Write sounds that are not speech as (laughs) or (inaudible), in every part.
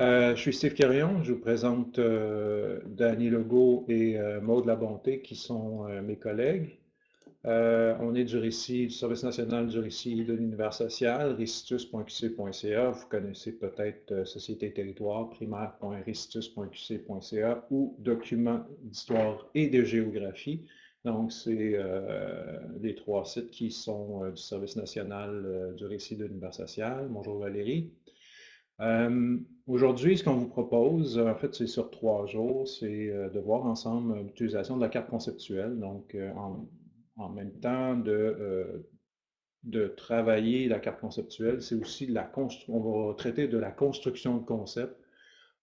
Euh, je suis Steve Carillon, je vous présente euh, Danny Legault et euh, Maude Labonté qui sont euh, mes collègues. on est du récit du Service national du récit de l'univers social, recitus.qc.ca. Vous connaissez peut-être Société et territoire, primaire.recitus.qc.ca ou documents d'histoire et de géographie. Donc, c'est les trois sites qui sont du Service national du récit de l'univers social. Bonjour Valérie. Euh, aujourd'hui, ce qu'on vous propose, en fait, c'est sur trois jours, c'est euh, de voir ensemble l'utilisation de la carte conceptuelle. Donc, euh, en, même temps de, de travailler la carte conceptuelle, c'est aussi la construction. On va traiter de la construction de concept,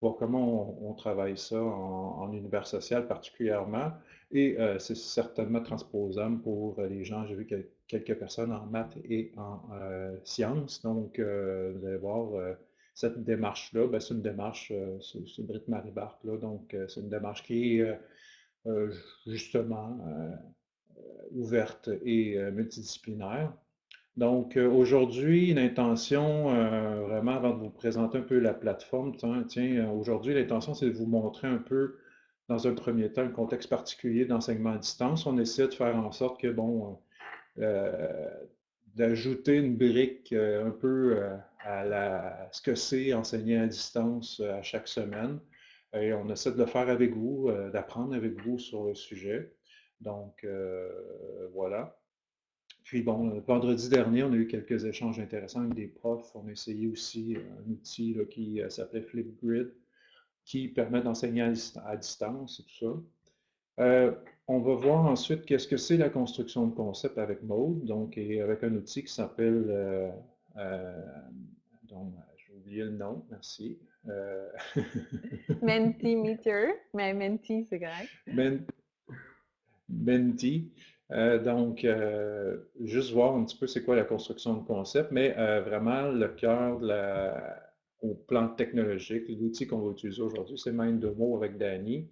voir comment on, travaille ça en, univers social particulièrement. Et c'est certainement transposable pour les gens. J'ai vu quelques personnes en maths et en sciences. Donc, vous allez voir cette démarche-là, ben, c'est une démarche, euh, c'est Britt Marie Barthes, donc euh, c'est une démarche qui est euh, justement ouverte et multidisciplinaire. Donc aujourd'hui, l'intention, vraiment avant de vous présenter un peu la plateforme, tiens, aujourd'hui l'intention c'est de vous montrer un peu dans un premier temps un contexte particulier d'enseignement à distance. On essaie de faire en sorte que, bon, d'ajouter une brique un peu à, ce que c'est enseigner à distance euh, à chaque semaine. Et on essaie de le faire avec vous, euh, d'apprendre avec vous sur le sujet. Donc, euh, voilà. Puis bon, vendredi dernier, on a eu quelques échanges intéressants avec des profs. On a essayé aussi un outil qui s'appelait Flipgrid, qui permet d'enseigner à, distance et tout ça. on va voir ensuite qu'est-ce que c'est la construction de concept avec Mode, donc et avec un outil qui s'appelle donc, euh, j'ai oublié le nom, merci. Euh... (laughs) Mentimeter, mais Menti, c'est correct. Menti. Euh, donc, euh, juste voir un petit peu c'est quoi la construction de concept, mais vraiment le cœur au plan technologique, l'outil qu'on va utiliser aujourd'hui, c'est MindDemo avec Danny.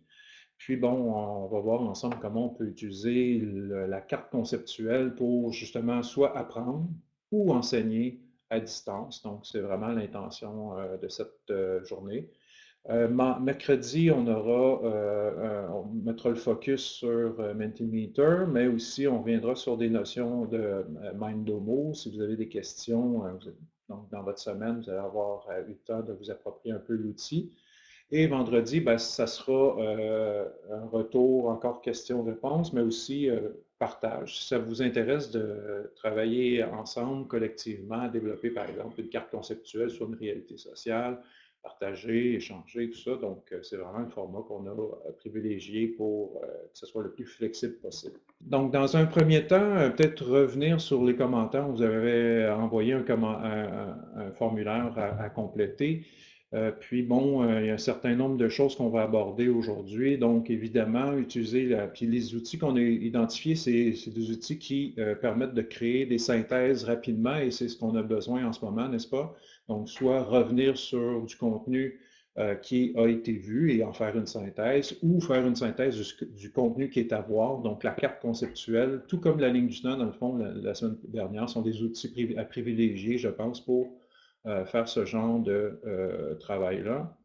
Puis bon, on va voir ensemble comment on peut utiliser la carte conceptuelle pour justement soit apprendre ou enseigner à distance. Donc, c'est vraiment l'intention euh, de cette euh, journée. Euh, mercredi, on aura, on mettra le focus sur Mentimeter, mais aussi on reviendra sur des notions de Mindomo. Si vous avez des questions, donc dans votre semaine, vous allez avoir eu le temps de vous approprier un peu l'outil. Et vendredi, ben, ça sera un retour, encore questions-réponses, mais aussi partage. Si ça vous intéresse de travailler ensemble, collectivement, développer, par exemple, une carte conceptuelle sur une réalité sociale, partager, échanger, tout ça. Donc, euh, c'est vraiment un format qu'on a euh, privilégié pour euh, que ce soit le plus flexible possible. Donc, dans un premier temps, peut-être revenir sur les commentaires. Vous avez envoyé un, formulaire à compléter. Euh, puis bon, euh, il y a un certain nombre de choses qu'on va aborder aujourd'hui. Donc, évidemment, utiliser la, puis les outils qu'on a identifiés, c'est des outils qui euh, permettent de créer des synthèses rapidement et c'est ce qu'on a besoin en ce moment, n'est-ce pas? Donc, soit revenir sur du contenu qui a été vu et en faire une synthèse ou faire une synthèse du, contenu qui est à voir. Donc, la carte conceptuelle, tout comme la ligne du temps, dans le fond, la, semaine dernière, sont des outils à privilégier, je pense, pour faire ce genre de euh, travail-là.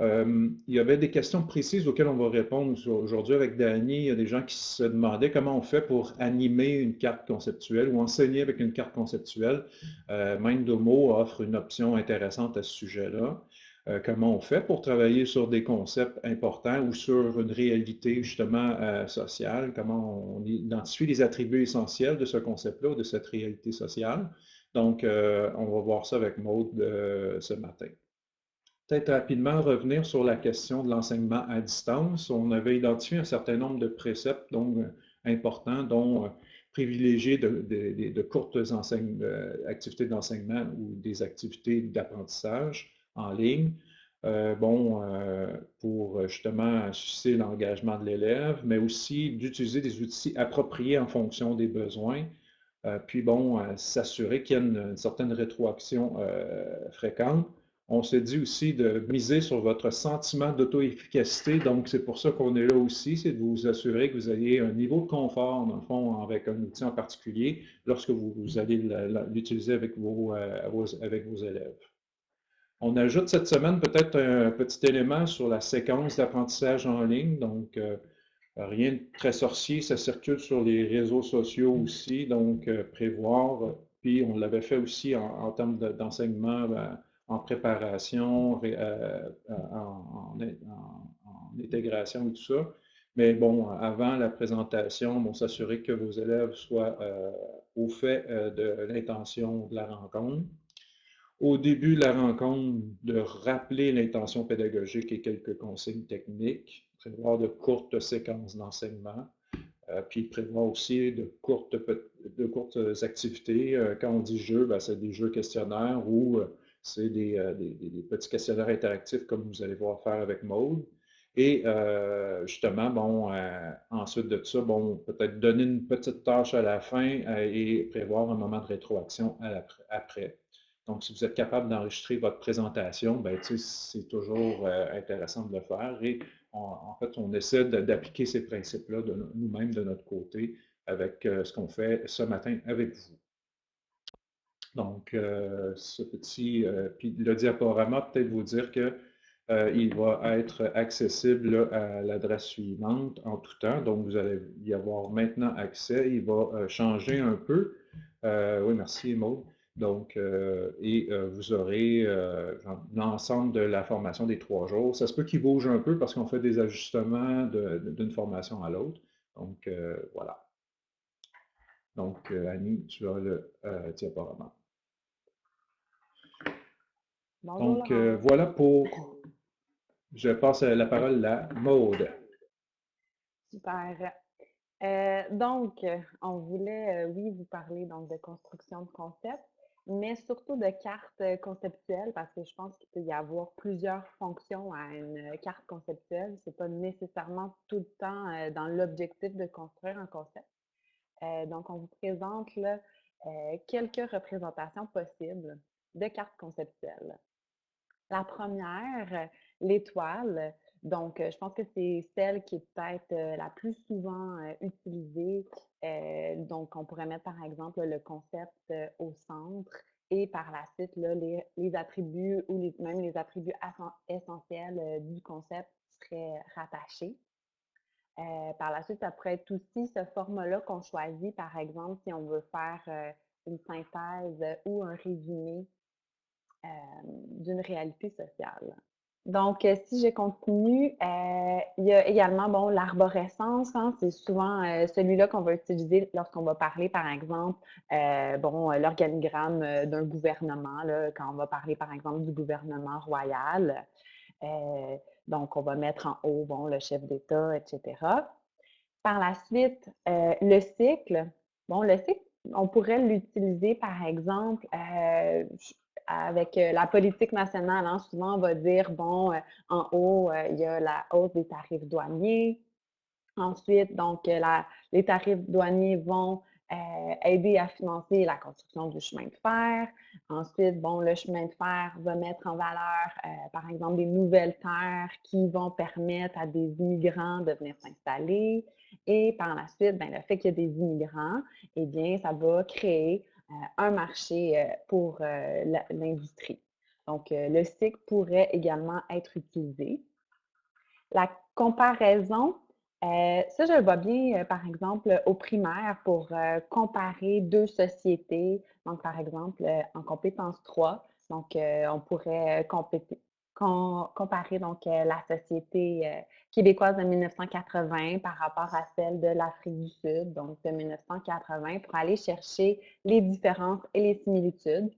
Euh, il y avait des questions précises auxquelles on va répondre aujourd'hui avec Danny. Il y a des gens qui se demandaient comment on fait pour animer une carte conceptuelle ou enseigner avec une carte conceptuelle. Euh, Mindomo offre une option intéressante à ce sujet-là. comment on fait pour travailler sur des concepts importants ou sur une réalité justement sociale, comment on identifie les attributs essentiels de ce concept-là ou de cette réalité sociale? Donc, euh, on va voir ça avec Maude euh, ce matin. Peut-être rapidement revenir sur la question de l'enseignement à distance. On avait identifié un certain nombre de préceptes donc, euh, importants, dont privilégier de, courtes activités d'enseignement ou des activités d'apprentissage en ligne. bon, pour justement susciter l'engagement de l'élève, mais aussi d'utiliser des outils appropriés en fonction des besoins puis bon, euh, s'assurer qu'il y a une, certaine rétroaction euh, fréquente. On s'est dit aussi de miser sur votre sentiment d'auto-efficacité. Donc, c'est pour ça qu'on est là aussi, c'est de vous assurer que vous ayez un niveau de confort, dans le fond, avec un outil en particulier, lorsque vous, allez l'utiliser avec vos, avec vos élèves. On ajoute cette semaine peut-être un petit élément sur la séquence d'apprentissage en ligne. Donc, euh, rien de très sorcier, ça circule sur les réseaux sociaux aussi. Donc, euh, prévoir. Puis, on l'avait fait aussi en, termes d'enseignement ben, en préparation, euh, en, intégration et tout ça. Mais bon, avant la présentation, bon, s'assurer que vos élèves soient au fait de l'intention de la rencontre au début de la rencontre de rappeler l'intention pédagogique et quelques consignes techniques, prévoir de courtes séquences d'enseignement, euh, puis prévoir aussi de courtes, de courtes activités. Euh, quand on dit jeu, ben, c'est des jeux questionnaires ou euh, c'est des, petits questionnaires interactifs comme vous allez voir faire avec Maude. Et justement, bon, ensuite de ça, bon, peut-être donner une petite tâche à la fin et prévoir un moment de rétroaction après. Donc, si vous êtes capable d'enregistrer votre présentation, ben, c'est toujours intéressant de le faire. Et en fait, on essaie d'appliquer ces principes-là nous-mêmes de notre côté avec euh, ce qu'on fait ce matin avec vous. Donc, euh, ce petit, puis le diaporama, peut-être vous dire que il va être accessible à l'adresse suivante en tout temps. Donc, vous allez y avoir maintenant accès. Il va changer un peu. oui, merci Maud. Donc, euh, et euh, vous aurez euh, l'ensemble de la formation des trois jours. Ça se peut qu'il bouge un peu parce qu'on fait des ajustements d'une formation à l'autre. Donc, voilà. Donc, Annie, tu as le diaporama. Donc, voilà pour... Je passe la parole à Maude. Super. donc, on voulait, oui, vous parler donc, de construction de concepts mais surtout de cartes euh, conceptuelles parce que je pense qu'il peut y avoir plusieurs fonctions à une euh, carte conceptuelle. Ce n'est pas nécessairement tout le temps euh, dans l'objectif de construire un concept. donc, on vous présente là, quelques représentations possibles de cartes conceptuelles. La première, l'étoile. Donc, je pense que c'est celle qui est peut-être la plus souvent utilisée. donc, on pourrait mettre par exemple le concept au centre et par la suite, les, attributs ou même les attributs essentiels du concept seraient rattachés. par la suite, ça pourrait être aussi ce format-là qu'on choisit, par exemple, si on veut faire une synthèse ou un résumé d'une réalité sociale. Donc, euh, si je continue, euh, il y a également bon, l'arborescence. Hein, c'est souvent euh, celui-là qu'on va utiliser lorsqu'on va parler, par exemple, bon, l'organigramme d'un gouvernement, quand on va parler, par exemple, du gouvernement royal. donc, on va mettre en haut bon, le chef d'État, etc. Par la suite, le cycle. Bon, le cycle, on pourrait l'utiliser, par exemple, avec euh, la politique nationale, hein, souvent on va dire, bon, euh, en haut, euh, il y a la hausse des tarifs douaniers. Ensuite, donc, les tarifs douaniers vont aider à financer la construction du chemin de fer. Ensuite, bon, le chemin de fer va mettre en valeur, par exemple, des nouvelles terres qui vont permettre à des immigrants de venir s'installer. Et par la suite, ben, le fait qu'il y ait des immigrants, eh bien, ça va créer un marché euh, pour euh, l'industrie. Donc, le cycle pourrait également être utilisé. La comparaison, ça, je le vois bien, par exemple, au primaire pour comparer deux sociétés. Donc, par exemple, en compétence 3, donc, on pourrait comparer donc, la société québécoise de 1980 par rapport à celle de l'Afrique du Sud, donc de 1980, pour aller chercher les différences et les similitudes.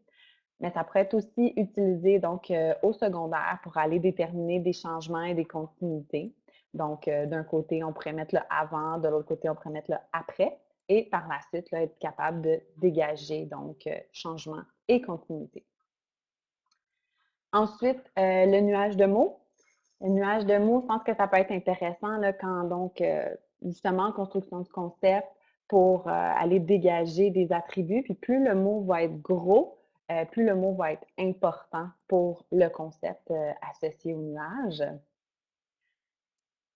Mais ça pourrait être aussi utilisé donc euh, au secondaire pour aller déterminer des changements et des continuités. Donc, euh, d'un côté, on pourrait mettre le avant, de l'autre côté, on pourrait mettre le après, et par la suite, là, être capable de dégager donc euh, changement et continuité. Ensuite, le nuage de mots. Le nuage de mots, je pense que ça peut être intéressant quand donc, euh, justement, en construction de concept, pour euh, aller dégager des attributs. Puis plus le mot va être gros, euh, plus le mot va être important pour le concept associé au nuage.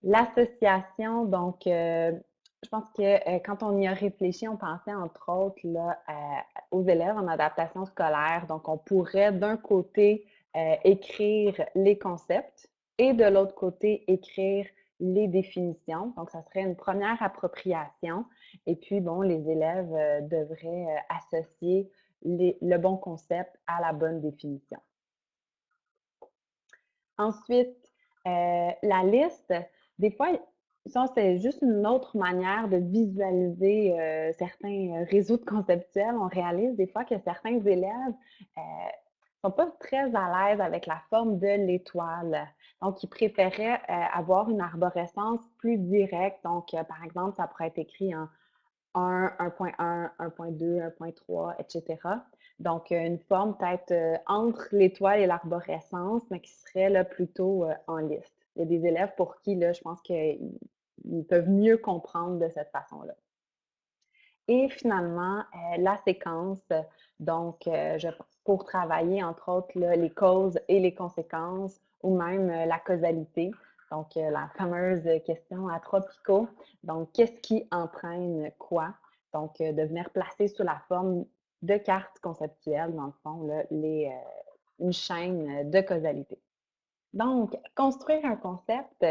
L'association, donc, je pense que quand on y a réfléchi, on pensait entre autres là, aux élèves en adaptation scolaire. Donc, on pourrait d'un côté euh, écrire les concepts et de l'autre côté, écrire les définitions. Donc, ça serait une première appropriation. Et puis, bon, les élèves euh, devraient euh, associer le bon concept à la bonne définition. Ensuite, la liste, des fois, ça, c'est juste une autre manière de visualiser euh, certains euh, réseaux de conceptuels. On réalise des fois que certains élèves euh, sont pas très à l'aise avec la forme de l'étoile. Donc, ils préféraient avoir une arborescence plus directe. Donc, par exemple, ça pourrait être écrit en 1, 1.1, 1.2, 1.3, etc. Donc, une forme peut-être entre l'étoile et l'arborescence, mais qui serait là, plutôt en liste. Il y a des élèves pour qui, là, je pense qu'ils ils peuvent mieux comprendre de cette façon-là. Et finalement, euh, la séquence, donc euh, pour travailler entre autres les causes et les conséquences ou même euh, la causalité. Donc la fameuse question à trois picots. Donc, qu'est-ce qui entraîne quoi? Donc, de venir placer sous la forme de cartes conceptuelles, dans le fond, les, une chaîne de causalité. Donc, construire un concept,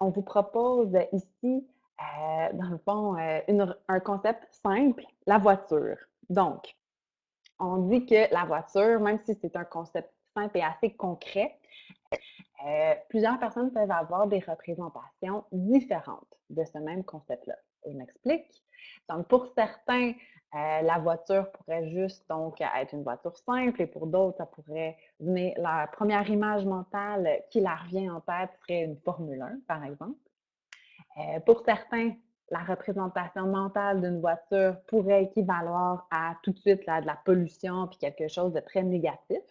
on vous propose ici, euh, dans le fond, euh, un concept simple, la voiture. Donc, on dit que la voiture, même si c'est un concept simple et assez concret, euh, plusieurs personnes peuvent avoir des représentations différentes de ce même concept-là. Je m'explique. Donc, pour certains, la voiture pourrait juste donc être une voiture simple et pour d'autres, ça pourrait venir, la première image mentale qui leur revient en tête serait une Formule 1, par exemple. Pour certains, la représentation mentale d'une voiture pourrait équivaloir à tout de suite de la pollution puis quelque chose de très négatif,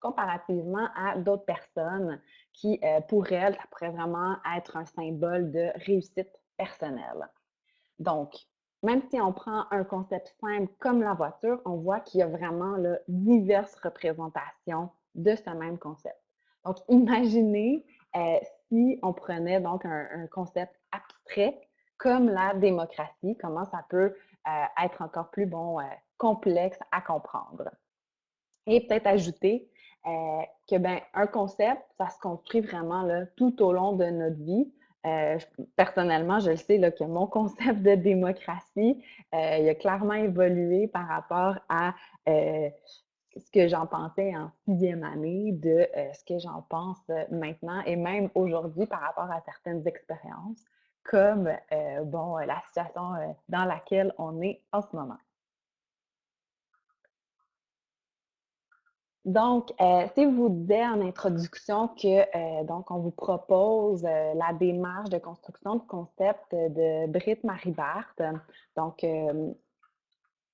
comparativement à d'autres personnes qui, pour elles, ça pourrait vraiment être un symbole de réussite personnelle. Donc, même si on prend un concept simple comme la voiture, on voit qu'il y a vraiment diverses représentations de ce même concept. Donc, imaginez euh, si on prenait donc un, concept abstrait comme la démocratie, comment ça peut euh, être encore plus bon, euh, complexe à comprendre. Et peut-être ajouter que ben, un concept, ça se construit vraiment tout au long de notre vie. Euh, personnellement, je le sais que mon (laughs) concept de démocratie, euh, a clairement évolué par rapport à euh, ce que j'en pensais en sixième année, de ce que j'en pense maintenant et même aujourd'hui par rapport à certaines expériences, comme bon, la situation dans laquelle on est en ce moment. Donc, euh, si vous disais en introduction que euh, donc on vous propose euh, la démarche de construction de concept de Britt Marie Barthes, donc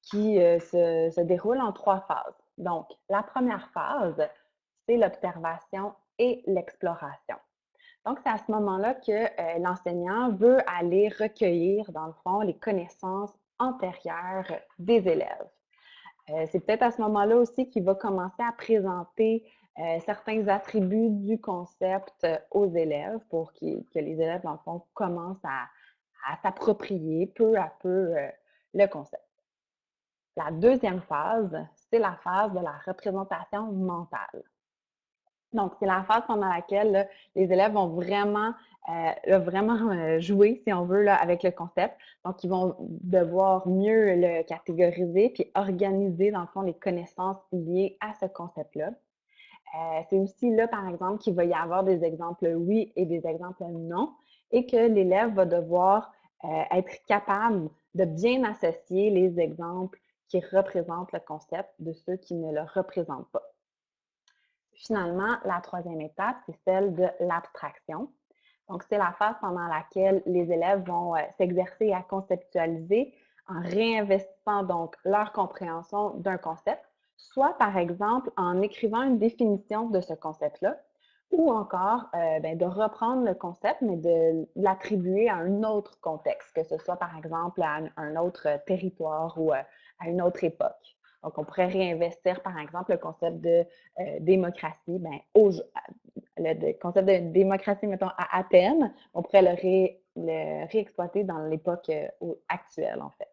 qui se, déroule en trois phases. Donc, la première phase, c'est l'observation et l'exploration. Donc, c'est à ce moment-là que l'enseignant veut aller recueillir, dans le fond, les connaissances antérieures des élèves. Euh, c'est peut-être à ce moment-là aussi qu'il va commencer à présenter euh, certains attributs du concept euh, aux élèves pour que les élèves, dans le fond, commencent à, s'approprier peu à peu le concept. La deuxième phase, c'est la phase de la représentation mentale. Donc, c'est la phase pendant laquelle les élèves vont vraiment, euh, vraiment euh, jouer, si on veut, avec le concept. Donc, ils vont devoir mieux le catégoriser puis organiser, dans le fond, les connaissances liées à ce concept-là. Euh, c'est aussi là, par exemple, qu'il va y avoir des exemples oui et des exemples non, et que l'élève va devoir être capable de bien associer les exemples qui le concept de ceux qui ne le représentent pas. Finalement, la troisième étape, c'est celle de l'abstraction. Donc, c'est la phase pendant laquelle les élèves vont euh, s'exercer à conceptualiser en réinvestissant donc leur compréhension d'un concept, soit par exemple en écrivant une définition de ce concept-là, ou encore euh, ben, de reprendre le concept, mais de l'attribuer à un autre contexte, que ce soit par exemple à un, autre territoire ou euh, à une autre époque. Donc, on pourrait réinvestir, par exemple, le concept de euh, démocratie, ben, le concept de démocratie, mettons, à Athènes, on pourrait le, réexploiter dans l'époque euh, actuelle, en fait.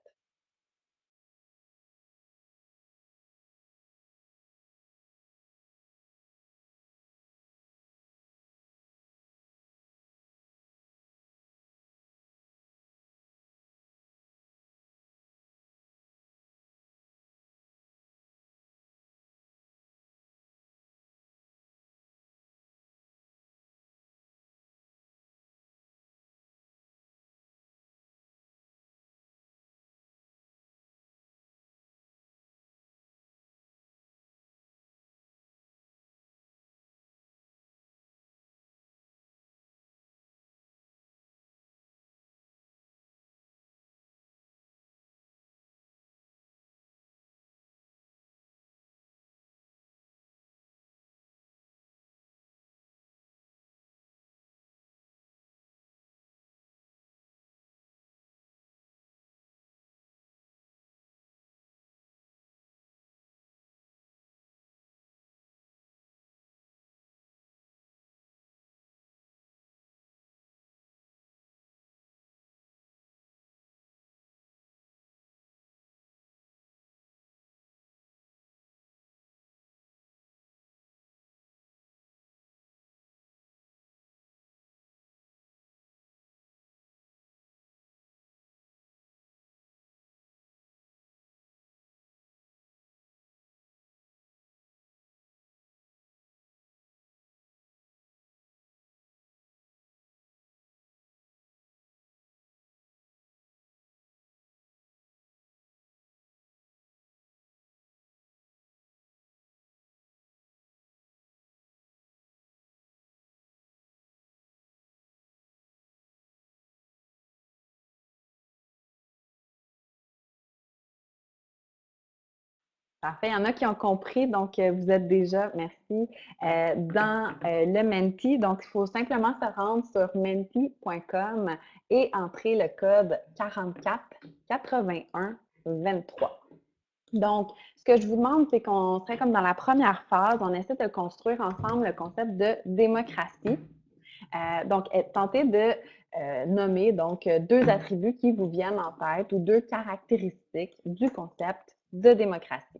Parfait. Il y en a qui ont compris, donc euh, vous êtes déjà, merci, euh, dans euh, le Menti. Donc, il faut simplement se rendre sur menti.com et entrer le code 44 81 23. Donc, ce que je vous demande, c'est qu'on serait comme dans la première phase, on essaie de construire ensemble le concept de démocratie. donc, tenter de nommer donc deux attributs qui vous viennent en tête ou deux caractéristiques du concept de démocratie.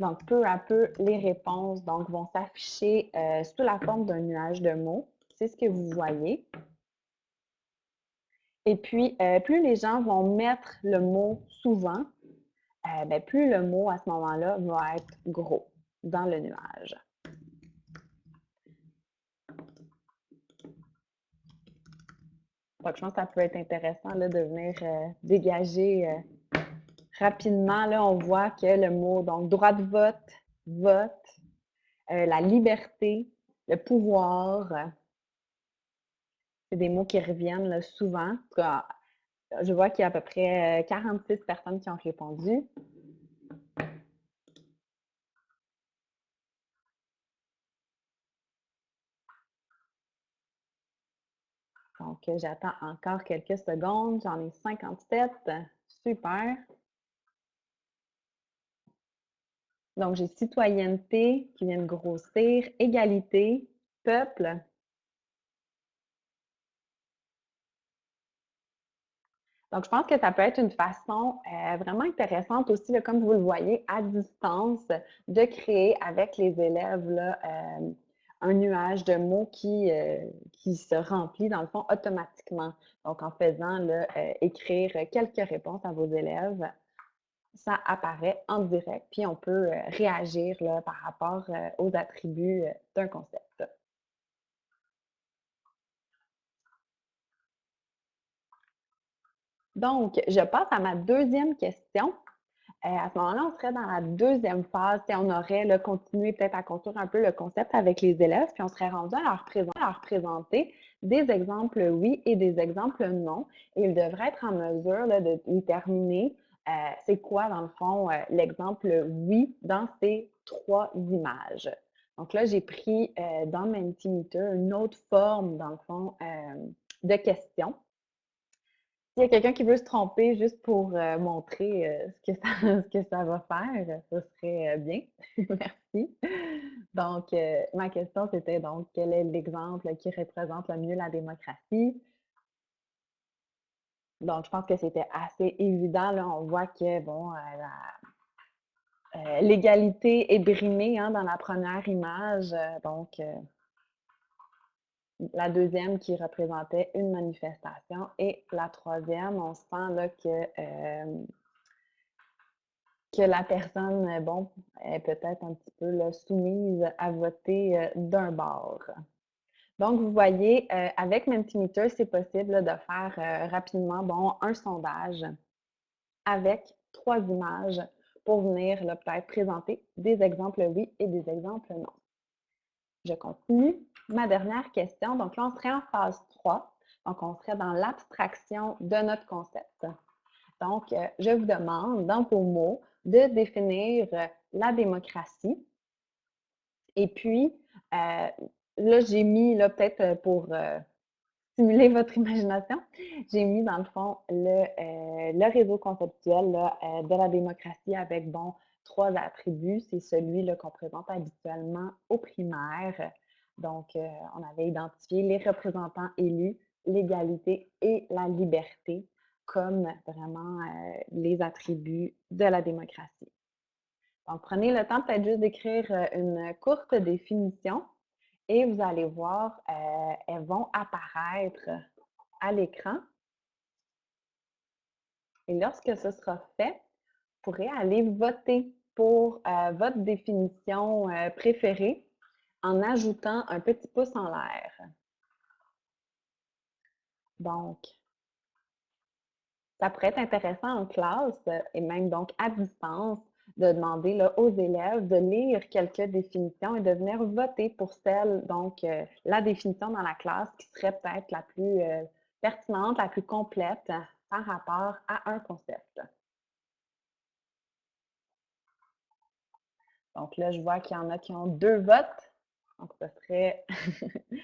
Donc, peu à peu, les réponses donc, vont s'afficher euh, sous la forme d'un nuage de mots. C'est ce que vous voyez. Et puis, euh, plus les gens vont mettre le mot souvent, euh, ben, plus le mot à ce moment-là va être gros dans le nuage. Donc, je pense que ça peut être intéressant de venir euh, dégager euh, rapidement. On voit que le mot, donc, droit de vote, vote, euh, la liberté, le pouvoir, c'est des mots qui reviennent souvent. je vois qu'il y a à peu près 46 personnes qui ont répondu. Donc, j'attends encore quelques secondes. J'en ai 57. Super. Donc, j'ai citoyenneté qui vient de grossir, égalité, peuple. Donc, je pense que ça peut être une façon euh, vraiment intéressante aussi, comme vous le voyez, à distance, de créer avec les élèves là, euh, un nuage de mots qui, euh, qui se remplit, dans le fond, automatiquement. Donc, en faisant euh, écrire quelques réponses à vos élèves, ça apparaît en direct, puis on peut euh, réagir par rapport aux attributs d'un concept. Donc, je passe à ma deuxième question. Euh, à ce moment-là, on serait dans la deuxième phase. On aurait continué peut-être à construire un peu le concept avec les élèves, puis on serait rendu à leur, présenter, des exemples oui et des exemples non. Et ils devraient être en mesure de déterminer euh, c'est quoi, dans le fond, euh, l'exemple oui dans ces trois images. Donc là, j'ai pris dans Mentimeter une autre forme, dans le fond, de questions. S'il y a quelqu'un qui veut se tromper juste pour euh, montrer euh, ce, que ça, (laughs) va faire, ce serait euh, bien. (laughs) Merci. Donc, ma question, c'était donc, quel est l'exemple qui représente le mieux la démocratie? Donc, je pense que c'était assez évident. Là, on voit que, bon, l'égalité est brimée hein, dans la première image. donc, la deuxième qui représentait une manifestation et la troisième, on sent euh, que la personne, euh, bon, est peut-être un petit peu soumise à voter euh, d'un bord. Donc, vous voyez, avec Mentimeter, c'est possible de faire rapidement, un sondage avec trois images pour venir peut-être présenter des exemples oui et des exemples non. Je continue ma dernière question. Donc là, on serait en phase 3. Donc, on serait dans l'abstraction de notre concept. Donc, euh, je vous demande, dans vos mots, de définir euh, la démocratie. Et puis, euh, là, j'ai mis, là, peut-être pour stimuler votre imagination, j'ai mis, dans le fond, le, réseau conceptuel de la démocratie avec, bon, trois attributs. C'est celui qu'on présente habituellement au primaire. Donc, euh, on avait identifié les représentants élus, l'égalité et la liberté comme vraiment euh, les attributs de la démocratie. Donc, prenez le temps peut-être juste d'écrire euh, une courte définition et vous allez voir, elles vont apparaître à l'écran. Et lorsque ce sera fait, pourrez aller voter pour votre définition préférée en ajoutant un petit pouce en l'air. Donc, ça pourrait être intéressant en classe euh, et même donc à distance de demander aux élèves de lire quelques définitions et de venir voter pour celle, donc euh, la définition dans la classe qui serait peut-être la plus euh, pertinente, la plus complète par rapport à un concept. Donc là, je vois qu'il y en a qui ont deux votes. Donc, ce serait... (laughs)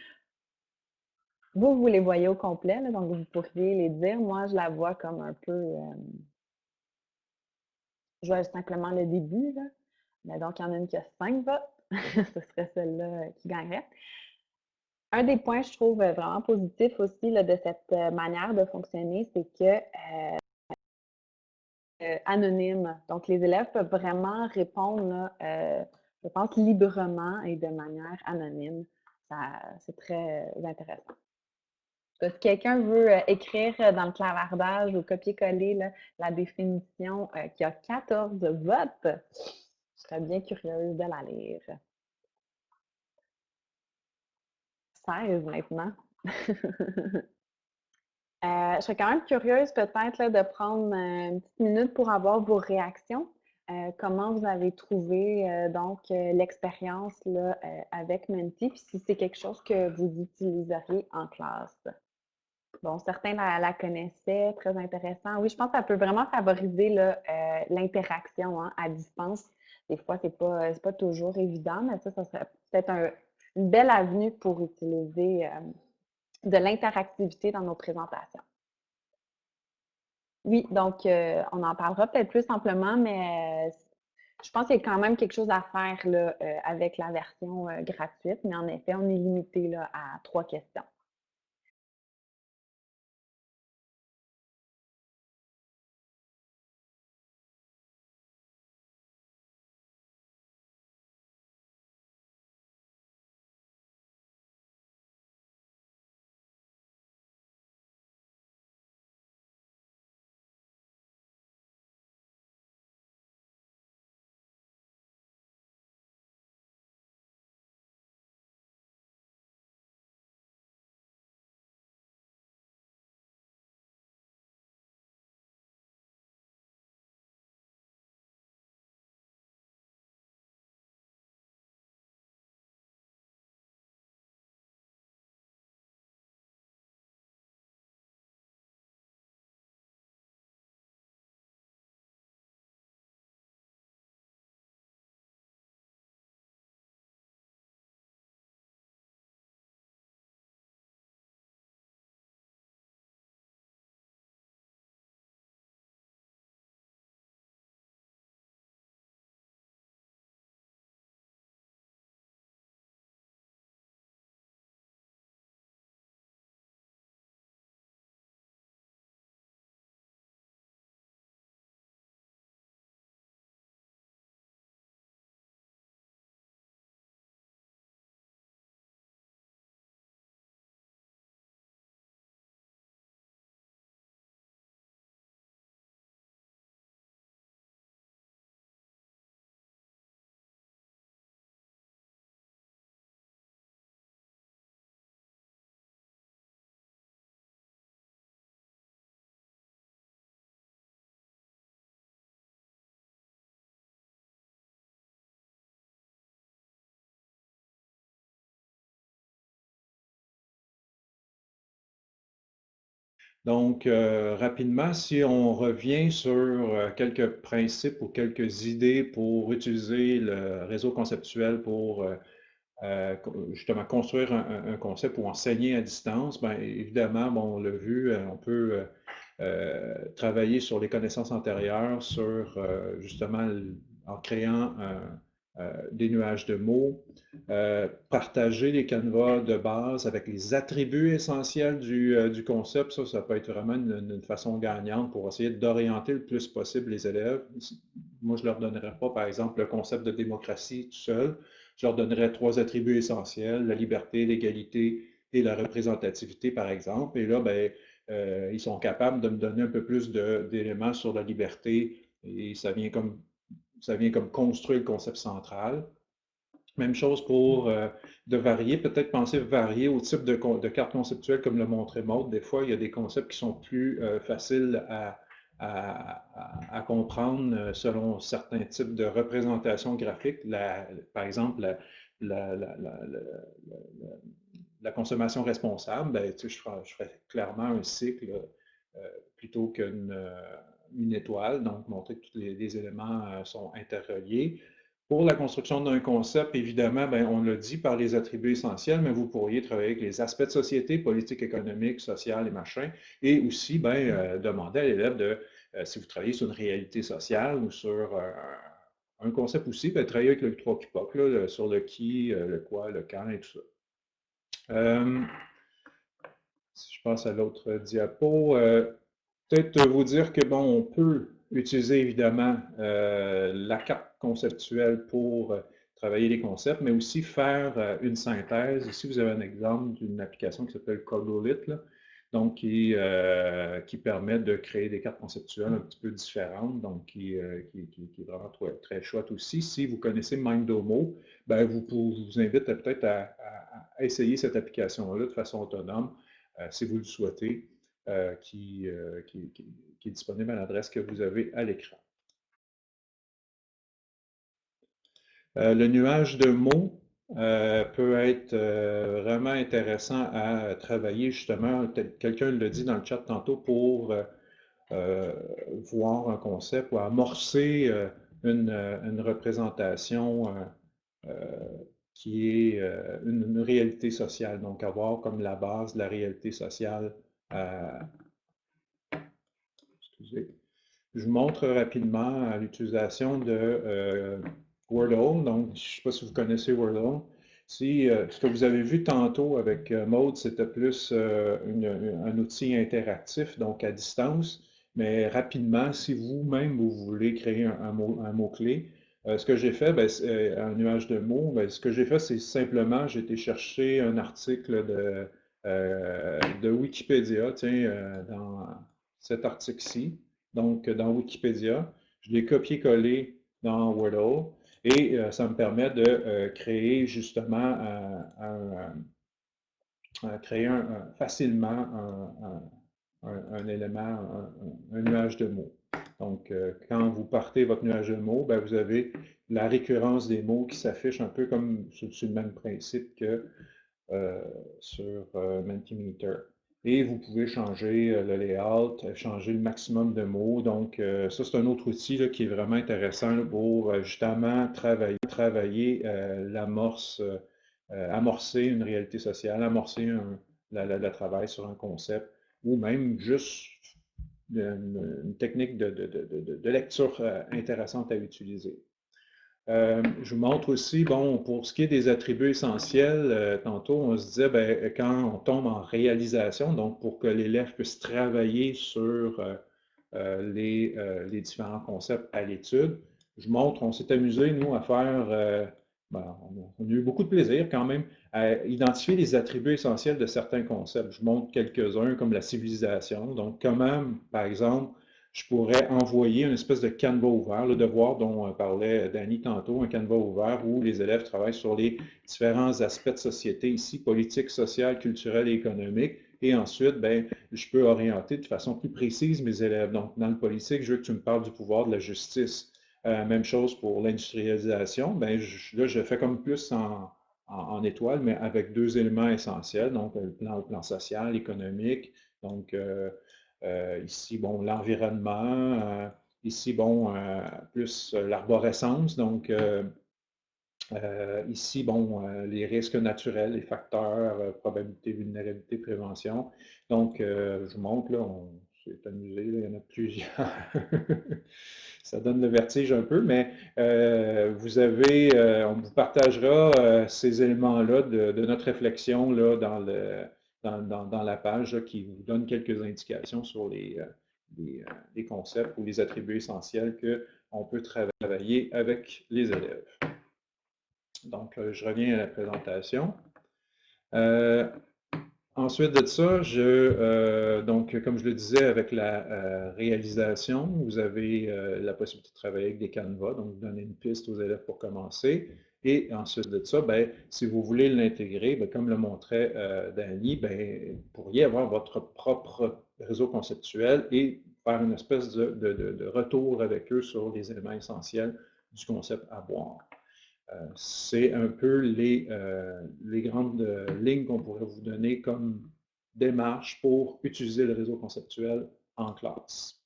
vous, vous les voyez au complet, donc vous pourriez les dire. Moi, je la vois comme un peu... Euh, je vois simplement le début. Mais donc, il y en a une qui a cinq votes. (laughs) ce serait celle-là euh, qui gagnerait. Un des points, je trouve, euh, vraiment positif aussi de cette manière de fonctionner, c'est que anonyme. Donc, les élèves peuvent vraiment répondre je pense, librement et de manière anonyme. C'est très euh, intéressant. Si quelqu'un veut euh, écrire euh, dans le clavardage ou copier-coller la définition qui a 14 votes, je serais bien curieuse de la lire. 16 maintenant. (laughs) je serais quand même curieuse peut-être de prendre une petite minute pour avoir vos réactions. Euh, comment vous avez trouvé euh, donc euh, l'expérience avec Menti, puis si c'est quelque chose que vous utiliseriez en classe? Bon, certains la, connaissaient, très intéressant. Oui, je pense que ça peut vraiment favoriser l'interaction hein, à distance. Des fois, ce n'est pas, pas toujours évident, mais ça, ça serait peut-être une belle avenue pour utiliser de l'interactivité dans nos présentations. Oui, donc euh, on en parlera peut-être plus simplement, mais euh, je pense qu'il y a quand même quelque chose à faire euh, avec la version gratuite, mais en effet, on est limité à trois questions. Donc, euh, rapidement, si on revient sur euh, quelques principes ou quelques idées pour utiliser le réseau conceptuel pour euh, justement construire un, concept ou enseigner à distance, bien évidemment, bon, on l'a vu, on peut travailler sur les connaissances antérieures, sur justement en créant un, des nuages de mots, euh, partager les canevas de base avec les attributs essentiels du, euh, concept, ça, ça peut être vraiment une, façon gagnante pour essayer d'orienter le plus possible les élèves. Moi, je ne leur donnerais pas, par exemple, le concept de démocratie tout seul. Je leur donnerais trois attributs essentiels, la liberté, l'égalité et la représentativité, par exemple. Et là, ben, ils sont capables de me donner un peu plus d'éléments sur la liberté et ça vient comme ça vient comme construire le concept central. Même chose pour euh, de varier, peut-être penser varier au type de, de carte conceptuelle comme le montrait Maud. Des fois, il y a des concepts qui sont plus euh, faciles à, comprendre euh, selon certains types de représentations graphiques. par exemple, la, consommation responsable, ben, je, ferais, clairement un cycle plutôt qu'une une étoile, donc montrer que tous les, éléments euh, sont interreliés. Pour la construction d'un concept, évidemment, ben, on l'a dit par les attributs essentiels, mais vous pourriez travailler avec les aspects de société, politique, économique, sociale et machin, et aussi ben, euh, demander à l'élève de, euh, si vous travaillez sur une réalité sociale ou sur un concept aussi, ben, travailler avec le 3 qui sur le qui, le quoi, le quand et tout ça. si je passe à l'autre diapo, peut-être vous dire que, bon, on peut utiliser évidemment euh, la carte conceptuelle pour euh, travailler les concepts, mais aussi faire euh, une synthèse. Ici, vous avez un exemple d'une application qui s'appelle Codolit, donc qui, permet de créer des cartes conceptuelles un petit peu différentes, donc qui, est vraiment très, chouette aussi. Si vous connaissez Mindomo, ben vous, vous invite peut-être à, essayer cette application-là de façon autonome, si vous le souhaitez. Euh, qui, euh, qui, est disponible à l'adresse que vous avez à l'écran. Euh, le nuage de mots peut être vraiment intéressant à travailler justement, quelqu'un le dit dans le chat tantôt, pour voir un concept ou amorcer une, une représentation qui est une, une, réalité sociale, donc avoir comme la base de la réalité sociale euh, je vous montre rapidement l'utilisation de euh, Wordle. Donc, je ne sais pas si vous connaissez Wordle. Si, euh, ce que vous avez vu tantôt avec Mode, c'était plus un outil interactif, donc à distance. Mais rapidement, si vous-même, vous voulez créer un, mot-clé, ce que j'ai fait, ben, un nuage de mots, ben, ce que j'ai fait, c'est simplement, j'ai été chercher un article de de Wikipédia, tiens, euh, dans cet article-ci. Donc, dans Wikipédia, je l'ai copié-collé dans Wordle et euh, ça me permet de créer justement créer facilement un, élément, un, nuage de mots. Donc, quand vous partez votre nuage de mots, ben, vous avez la récurrence des mots qui s'affiche un peu comme sur, le même principe que euh, sur euh, Mentimeter. Et vous pouvez changer euh, le layout, changer le maximum de mots. Donc, ça, c'est un autre outil qui est vraiment intéressant pour justement travailler, l'amorce, amorcer une réalité sociale, amorcer un, le travail sur un concept, ou même juste une, technique de lecture intéressante à utiliser. Euh, je vous montre aussi, bon, pour ce qui est des attributs essentiels, euh, tantôt on se disait, ben, quand on tombe en réalisation, donc pour que l'élève puisse travailler sur euh, les, différents concepts à l'étude, je montre, on s'est amusé, nous, à faire, ben, on, a eu beaucoup de plaisir quand même, à identifier les attributs essentiels de certains concepts. Je montre quelques-uns comme la civilisation, donc comment, par exemple, je pourrais envoyer une espèce de canevas ouvert, le devoir dont euh, parlait Danny tantôt, un canevas ouvert où les élèves travaillent sur les différents aspects de société, ici politique, sociale, culturelle et économique. Et ensuite, ben, je peux orienter de façon plus précise mes élèves. Donc, dans le politique, je veux que tu me parles du pouvoir de la justice. Euh, même chose pour l'industrialisation. Ben, là, je fais comme plus en, en, étoile, mais avec deux éléments essentiels, donc le plan, plan social, économique. Donc, euh, euh, ici, bon, l'environnement. Euh, ici, bon, euh, plus l'arborescence. Donc, ici, bon, les risques naturels, les facteurs, probabilité, vulnérabilité, prévention. Donc, je vous montre, là, on s'est amusé, il y en a plusieurs. (laughs) Ça donne le vertige un peu, mais vous avez, on vous partagera ces éléments-là de, de, notre réflexion là, dans le, dans, la page qui vous donne quelques indications sur les, euh, euh, concepts ou les attributs essentiels qu'on peut travailler avec les élèves. Donc, euh, je reviens à la présentation. ensuite de ça, donc, comme je le disais, avec la réalisation, vous avez la possibilité de travailler avec des canevas, donc vous donnez une piste aux élèves pour commencer. Et ensuite de ça, ben, si vous voulez l'intégrer, ben, comme le montrait euh, Danny, ben, vous pourriez avoir votre propre réseau conceptuel et faire une espèce de, retour avec eux sur les éléments essentiels du concept à boire. Euh, c'est un peu les, euh, les grandes lignes qu'on pourrait vous donner comme démarche pour utiliser le réseau conceptuel en classe.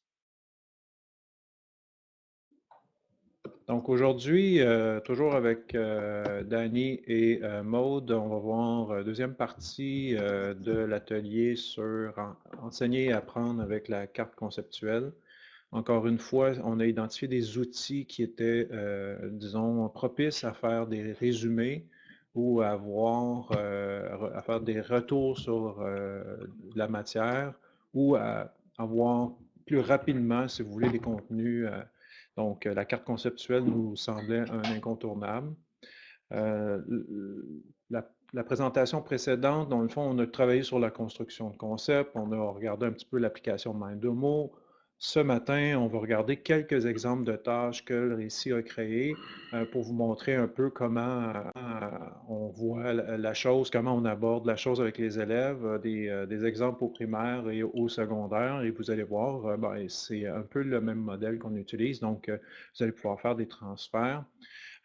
Donc aujourd'hui, euh, toujours avec euh, Danny et euh, Maude, on va voir deuxième partie de l'atelier sur enseigner et apprendre avec la carte conceptuelle. Encore une fois, on a identifié des outils qui étaient, disons, propices à faire des résumés ou à, voir, à faire des retours sur la matière ou à avoir plus rapidement, si vous voulez, des contenus donc, euh, la carte conceptuelle nous semblait un incontournable. Euh, la, présentation précédente, dans le fond, on a travaillé sur la construction de concept, on a regardé un petit peu l'application de Mindomo. Ce matin, on va regarder quelques exemples de tâches que le récit a créées euh, pour vous montrer un peu comment on voit la, chose, comment on aborde la chose avec les élèves, des, des exemples au primaire et au secondaire. Et vous allez voir, ben, c'est un peu le même modèle qu'on utilise, donc vous allez pouvoir faire des transferts.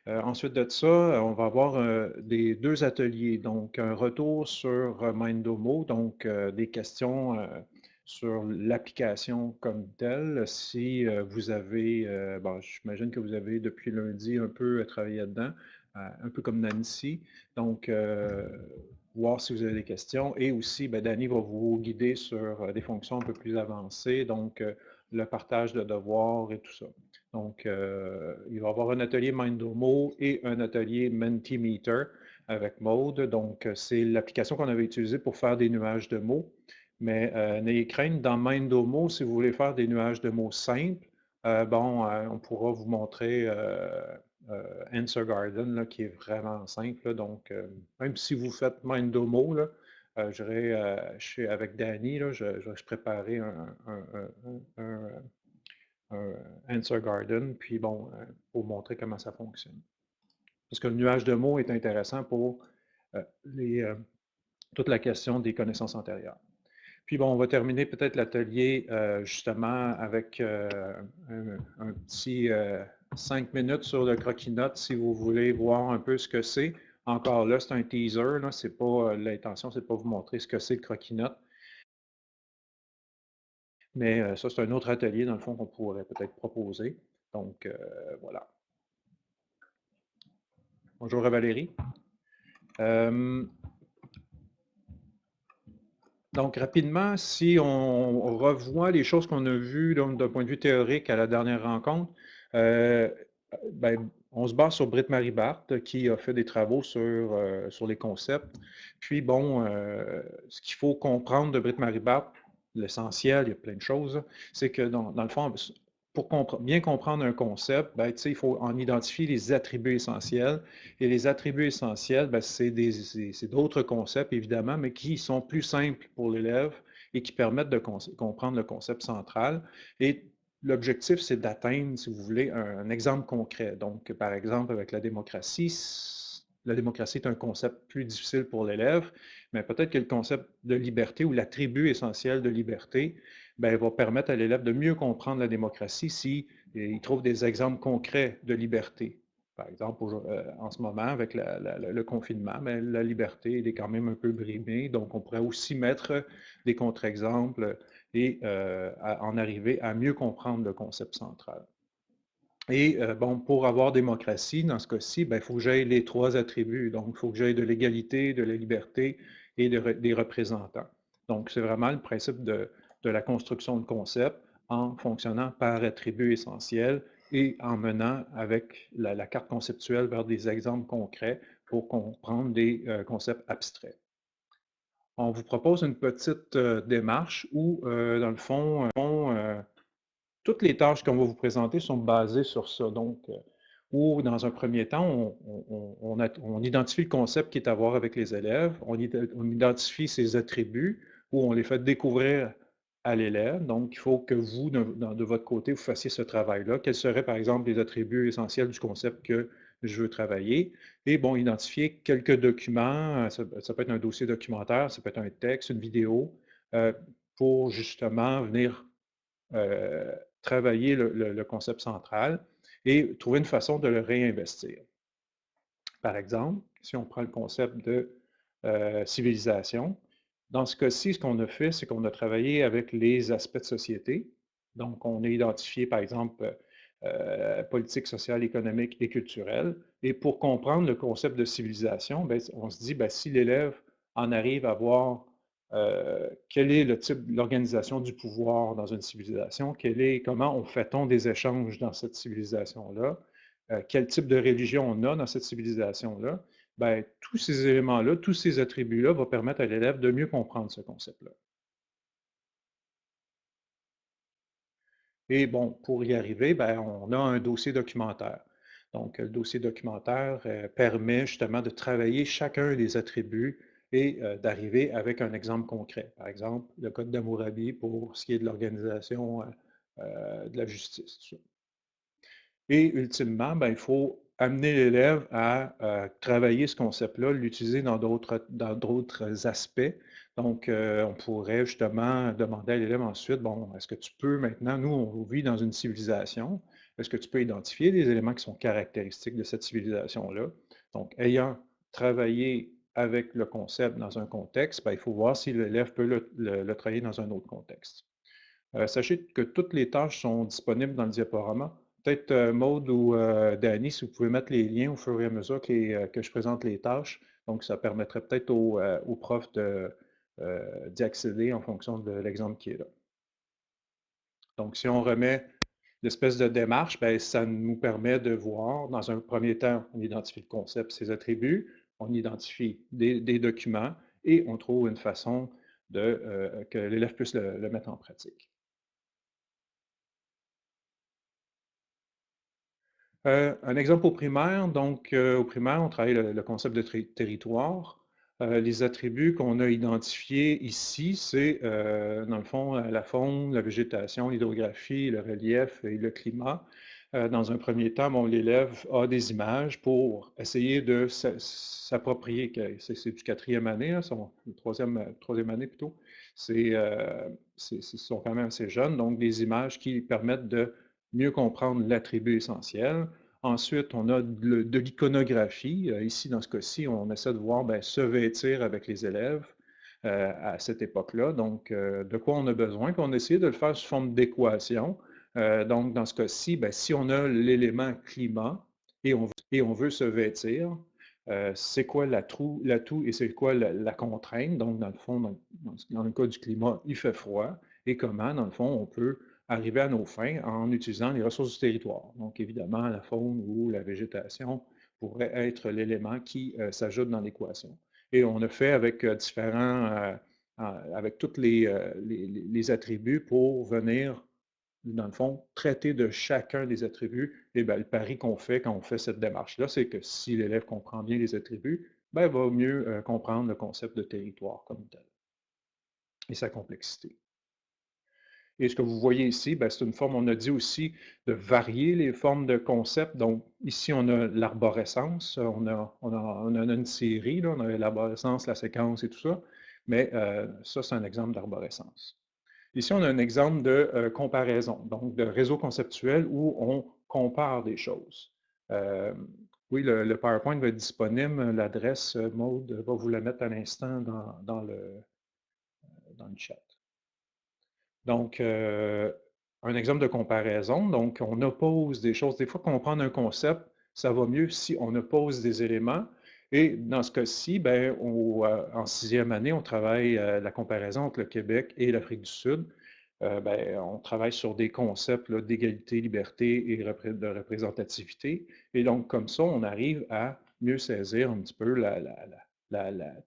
ensuite de ça, on va avoir des deux ateliers, donc un retour sur Mindomo, donc des questions sur l'application comme telle. Si vous avez, bon, j'imagine que vous avez depuis lundi un peu travaillé là-dedans, un peu comme Nancy. Donc, voir si vous avez des questions. Et aussi, ben, Danny va vous guider sur des fonctions un peu plus avancées, donc le partage de devoirs et tout ça. Donc, il va y avoir un atelier Mindomo et un atelier Mentimeter avec Mode. Donc, c'est l'application qu'on avait utilisée pour faire des nuages de mots. Mais euh, n'ayez crainte, dans Mindomo, si vous voulez faire des nuages de mots simples, euh, bon, euh, on pourra vous montrer Answer Garden, qui est vraiment simple. donc, même si vous faites Mindomo, je avec Danny, je, vais préparer un, Answer Garden, puis bon, pour montrer comment ça fonctionne. Parce que le nuage de mots est intéressant pour toute la question des connaissances antérieures. Puis bon, on va terminer peut-être l'atelier euh, justement avec euh, un, petit euh, cinq minutes sur le croquis-notes si vous voulez voir un peu ce que c'est. Encore là, c'est un teaser, c'est pas l'intention, c'est pas vous montrer ce que c'est le croquis-notes. Mais ça, c'est un autre atelier, dans le fond, qu'on pourrait peut-être proposer. Donc, voilà. Bonjour à Valérie. Donc, rapidement, si on revoit les choses qu'on a vues d'un point de vue théorique à la dernière rencontre, euh, ben, on se base sur Britt-Marie Barthes qui a fait des travaux sur, euh, sur les concepts. Puis, bon, euh, ce qu'il faut comprendre de Britt-Marie Barthes, l'essentiel, il y a plein de choses, c'est que dans, le fond, pour bien comprendre un concept, ben, il faut en identifier les attributs essentiels. Et les attributs essentiels, ben, c'est d'autres concepts, évidemment, mais qui sont plus simples pour l'élève et qui permettent de comprendre le concept central. Et l'objectif, c'est d'atteindre, si vous voulez, un, exemple concret. Donc, par exemple, avec la démocratie, la démocratie est un concept plus difficile pour l'élève, mais peut-être que le concept de liberté ou l'attribut essentiel de liberté ben, va permettre à l'élève de mieux comprendre la démocratie s'il il trouve des exemples concrets de liberté. Par exemple, euh, en ce moment, avec le confinement, ben, la liberté est quand même un peu brimée, donc on pourrait aussi mettre des contre-exemples et euh, en arriver à mieux comprendre le concept central. Et euh, bon, pour avoir démocratie, dans ce cas-ci, ben, il faut que j'aille les trois attributs. Donc, il faut que j'aille de l'égalité, de la liberté et des représentants. Donc, c'est vraiment le principe de, de la construction de concepts en fonctionnant par attributs essentiels et en menant avec la, carte conceptuelle vers des exemples concrets pour comprendre des euh, concepts abstraits. On vous propose une petite euh, démarche où, euh, dans le fond, toutes les tâches qu'on va vous présenter sont basées sur ça. Donc, où, dans un premier temps, on, identifie le concept qui est à voir avec les élèves, on, on identifie ses attributs, où on les fait découvrir l'élève. Donc, il faut que vous, de, votre côté, vous fassiez ce travail-là. Quels seraient, par exemple, les attributs essentiels du concept que je veux travailler? Et bon, identifier quelques documents. Euh, ça, peut être un dossier documentaire, ça peut être un texte, une vidéo, euh, pour justement venir euh, travailler le, concept central et trouver une façon de le réinvestir. Par exemple, si on prend le concept de civilisation, dans ce cas-ci, ce qu'on a fait, c'est qu'on a travaillé avec les aspects de société. Donc, on a identifié, par exemple, politique, sociale, économique et culturelle. Et pour comprendre le concept de civilisation, ben, on se dit, ben, si l'élève en arrive à voir quel est le type, l'organisation du pouvoir dans une civilisation, comment on fait-on des échanges dans cette civilisation-là, quel type de religion on a dans cette civilisation-là, ben, tous ces éléments-là, tous ces attributs-là vont permettre à l'élève de mieux comprendre ce concept-là. Et bon, pour y arriver, ben, on a un dossier documentaire. Donc, le dossier documentaire euh, permet justement de travailler chacun des attributs et euh, d'arriver avec un exemple concret. Par exemple, le code d'Amourabi pour ce qui est de l'organisation euh, de la justice. Et ultimement, ben, il faut amener l'élève à travailler ce concept-là, l'utiliser dans d'autres aspects. Donc, euh, on pourrait justement demander à l'élève ensuite, bon, est-ce que tu peux maintenant, nous, on vit dans une civilisation, est-ce que tu peux identifier des éléments qui sont caractéristiques de cette civilisation-là? Donc, ayant travaillé avec le concept dans un contexte, ben, il faut voir si l'élève peut le, travailler dans un autre contexte. Euh, sachez que toutes les tâches sont disponibles dans le diaporama. Peut-être euh, Maude ou euh, Danny, si vous pouvez mettre les liens au fur et à mesure euh, que, je présente les tâches. Donc, ça permettrait peut-être aux, profs d'y accéder en fonction de l'exemple qui est là. Donc, si on remet l'espèce de démarche, ben, ça nous permet de voir, dans un premier temps, on identifie le concept, ses attributs, on identifie des, documents et on trouve une façon que l'élève puisse le mettre en pratique. Euh, un exemple au primaire, donc euh, au primaire, on travaille le, concept de territoire. Euh, les attributs qu'on a identifiés ici, c'est dans le fond la faune, la végétation, l'hydrographie, le relief et le climat. dans un premier temps, l'élève a des images pour essayer de s'approprier, c'est du quatrième année, là, troisième, troisième année plutôt, c'est, sont quand même assez jeunes, donc des images qui permettent de mieux comprendre l'attribut essentiel. Ensuite, on a de, l'iconographie. Euh, ici, dans ce cas-ci, on essaie de voir ben, se vêtir avec les élèves euh, à cette époque-là. Donc, euh, de quoi on a besoin? Puis on essaie de le faire sous forme d'équation. donc, dans ce cas-ci, ben, si on a l'élément climat et on, et on, veut se vêtir, c'est quoi l'atout et c'est quoi la, contrainte? Donc, dans le fond, dans le cas du climat, il fait froid. Et comment, dans le fond, on peut arriver à nos fins en utilisant les ressources du territoire. Donc, évidemment, la faune ou la végétation pourrait être l'élément qui euh, s'ajoute dans l'équation. Et on a fait avec euh, différents, euh, avec tous les, les, attributs pour venir, dans le fond, traiter de chacun des attributs. Et bien, le pari qu'on fait quand on fait cette démarche-là, c'est que si l'élève comprend bien les attributs, ben, il va mieux comprendre le concept de territoire comme tel et sa complexité. Et ce que vous voyez ici, ben, c'est une forme, on a dit aussi, de varier les formes de concepts. Donc, ici, on a l'arborescence, on a, on, a, une série, on a l'arborescence, la séquence et tout ça, mais euh, ça, c'est un exemple d'arborescence. Ici, on a un exemple de euh, comparaison, donc de réseau conceptuel où on compare des choses. Euh, oui, le, PowerPoint va être disponible, l'adresse Maude va vous la mettre à l'instant dans, le, dans le chat. Donc, un exemple de comparaison, donc on oppose des choses. Des fois, comprendre un concept, ça va mieux si on oppose des éléments. Et dans ce cas-ci, ben, en sixième année, on travaille la comparaison entre le Québec et l'Afrique du Sud. Ben, on travaille sur des concepts d'égalité, liberté et de représentativité. Et donc, comme ça, on arrive à mieux saisir un petit peu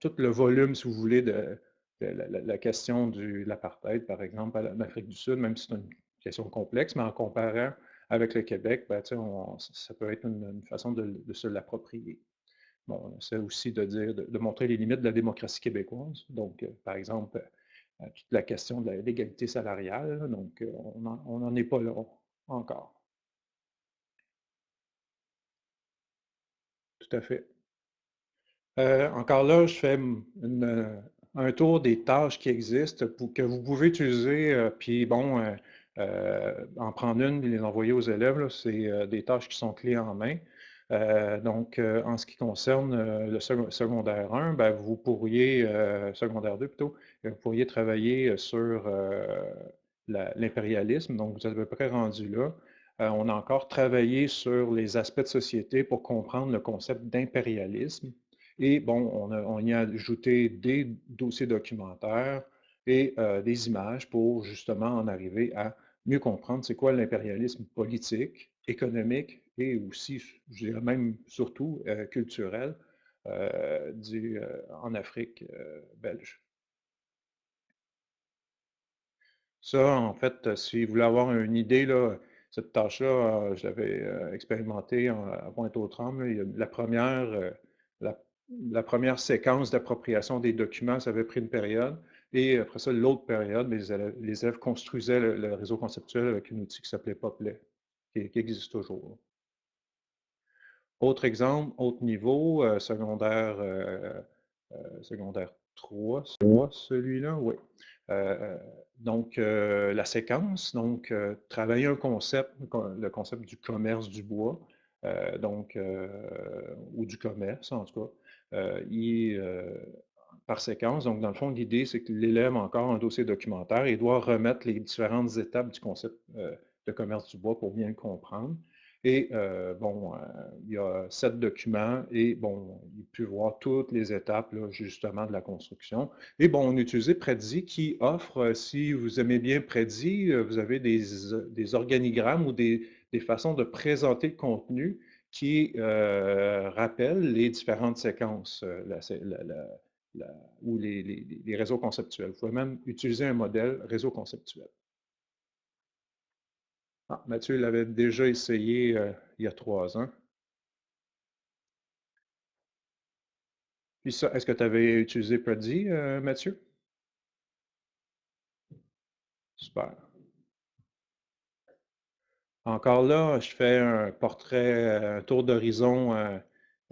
tout le volume, si vous voulez, de, la, question de l'apartheid, par exemple, en Afrique du Sud, même si c'est une question complexe, mais en comparant avec le Québec, ben, ça peut être une, façon de, se l'approprier. Bon, c'est aussi de dire, de, montrer les limites de la démocratie québécoise. Donc, euh, par exemple, euh, toute la question de l'égalité salariale, donc euh, on n'en est pas là encore. Tout à fait. encore là, je fais une, un tour des tâches qui existent que vous pouvez utiliser, euh, puis bon, euh, euh, en prendre une et les envoyer aux élèves, c'est des tâches qui sont clés en main. donc, en ce qui concerne le secondaire 1, ben, vous pourriez, secondaire 2 plutôt, vous pourriez travailler sur l'impérialisme, donc vous êtes à peu près rendu là. on a encore travaillé sur les aspects de société pour comprendre le concept d'impérialisme. Et bon, on, y a ajouté des dossiers documentaires et euh, des images pour justement en arriver à mieux comprendre c'est quoi l'impérialisme politique, économique et aussi, je dirais même surtout, euh, culturel du, en Afrique belge. Ça, en fait, si vous voulez avoir une idée, là, cette tâche-là, euh, je l'avais euh, expérimentée à Pointe-aux-Trembles. La première, euh, la, première séquence d'appropriation des documents, ça avait pris une période. Et après ça, l'autre période, les élèves, construisaient le, réseau conceptuel avec un outil qui s'appelait Poplet, qui, existe toujours. Autre exemple, autre niveau, secondaire, secondaire 3, celui-là, oui. Euh, donc, euh, la séquence, donc, euh, travailler un concept, le concept du commerce du bois, donc, ou du commerce en tout cas, par séquence. Donc, dans le fond, l'idée, c'est que l'élève a encore un dossier documentaire et doit remettre les différentes étapes du concept de commerce du bois pour bien le comprendre. Et euh, bon, euh, il y a sept documents et bon, il peut voir toutes les étapes justement de la construction. Et bon, on a utilisé Prezi qui offre, euh, si vous aimez bien Prezi, vous avez des, organigrammes ou des, façons de présenter le contenu qui rappellent les différentes séquences ou les réseaux conceptuels. Vous pouvez même utiliser un modèle réseau conceptuel. Ah, Mathieu l'avait déjà essayé euh, il y a trois ans. Puis ça, est-ce que tu avais utilisé Prezi, euh, Mathieu? Super. Encore là, je fais un portrait, un tour d'horizon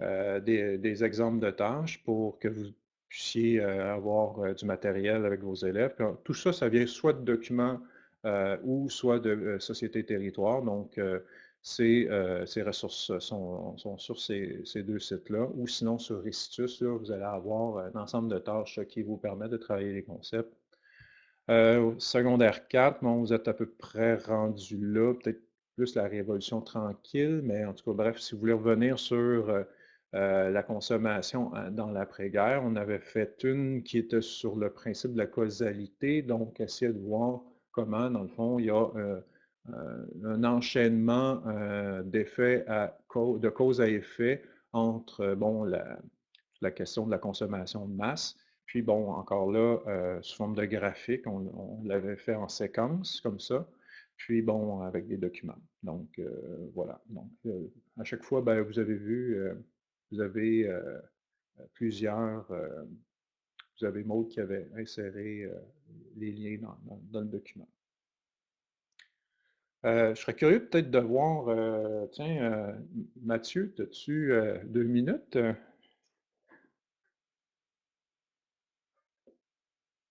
euh, des, exemples de tâches pour que vous puissiez avoir du matériel avec vos élèves. tout ça, ça vient soit de documents euh, ou soit de euh, société territoire. Donc, euh, ces, ressources sont, sur ces, deux sites-là. Ou sinon, sur Restitus, vous allez avoir un ensemble de tâches qui vous permettent de travailler les concepts. secondaire 4, vous êtes à peu près rendu là, peut-être plus la révolution tranquille, mais en tout cas, bref, si vous voulez revenir sur la consommation dans l'après-guerre, on avait fait une qui était sur le principe de la causalité, donc essayer de voir comment, dans le fond, il y a euh, euh, un enchaînement euh, d'effets de cause à effet entre bon, la, question de la consommation de masse, puis bon, encore là, sous forme de graphique, on, l'avait fait en séquence comme ça, puis bon, avec des documents. Donc, voilà. Donc, à chaque fois, ben, vous avez vu, vous avez plusieurs vous avez Maud qui avait inséré euh, les liens dans, le document. Euh, je serais curieux peut-être de voir, euh, tiens, Mathieu, as-tu deux minutes?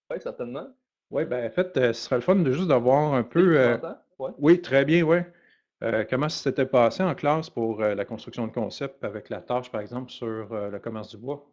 Oui, certainement. Oui, ben en fait, ce serait le fun de juste d'avoir un peu... Oui, très bien, oui. comment ça s'était passé en classe pour la construction de concept avec la tâche, par exemple, sur le commerce du bois?